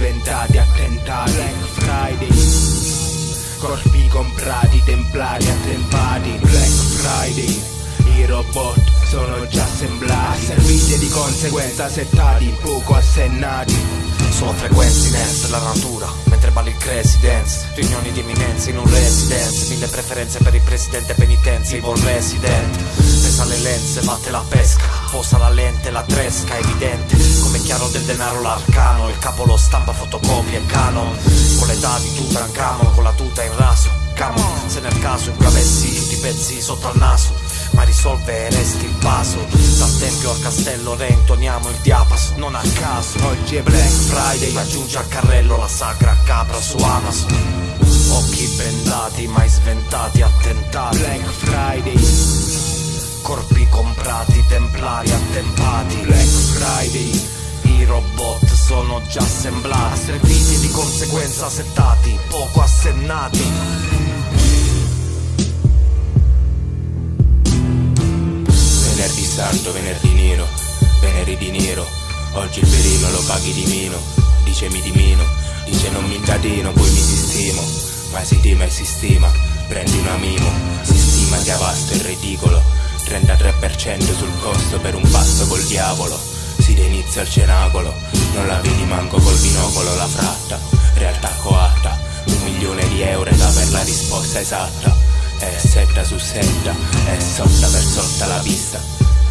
sventati, attentati Black Friday. Corpi comprati, templari attempati Black Friday. I robot sono già assemblati. Serviti di conseguenza settati, poco assennati. Sono frequenze in la natura Mentre balli il crazy dance Riunioni di eminenze in un residence. Mille preferenze per il presidente penitenze Evil resident. Pesa le lenze, batte la pesca Posa la lente, la tresca, evidente. Come chiaro del denaro l'arcano Il capo lo stampa, fotocopia e canon Con l'età di Tutankhamon Con la tuta in raso Camon, se nel caso incavessi tutti i pezzi sotto al naso ma risolve resti il vaso. Dal tempio al castello reintoniamo il diapaso Non a caso. Oggi è Black Friday Aggiunge al carrello la sacra capra su Amazon. Occhi bendati mai sventati attentati. Black Friday Corpi comprati templari attempati. Black Friday I robot sono già assemblati. Serviti di conseguenza settati Poco assennati. Venerdì santo, venerdì nero, venerdì di nero. Oggi il perino lo paghi di meno Dice mi dimino, dice non mi incatino Poi mi sistemo, ma si stima e si stima Prendi una mimo, si stima sia vasto e ridicolo 33% sul costo per un passo col diavolo. Si inizia il cenacolo, non la vedi manco col binocolo la fratta. Realtà coatta, un milione di euro da per la risposta esatta. È setta su setta, è sotta per sotta la pista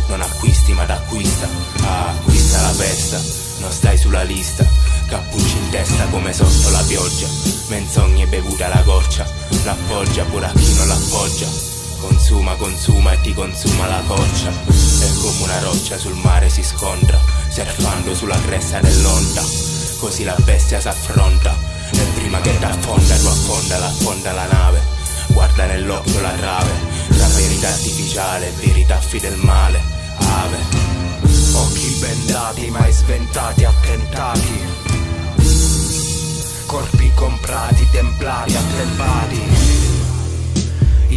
Non acquisti ma t'acquista, ah, acquista la festa. Non stai sulla lista, cappucci in testa come sotto la pioggia. Menzogne bevuta la goccia, l'appoggia pure a chi non l'appoggia Consuma, consuma e ti consuma la coccia. È come una roccia sul mare si scontra Surfando sulla cresta dell'onda. Così la bestia s'affronta E prima che t'affonda tu affonda, l'affonda la nave. Guarda nell'occhio la rave La verità artificiale, verità fi del male Ave. Occhi bendati mai sventati, attentati. Corpi comprati, templari, attempati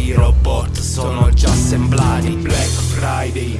I robot sono già assemblati. Black Friday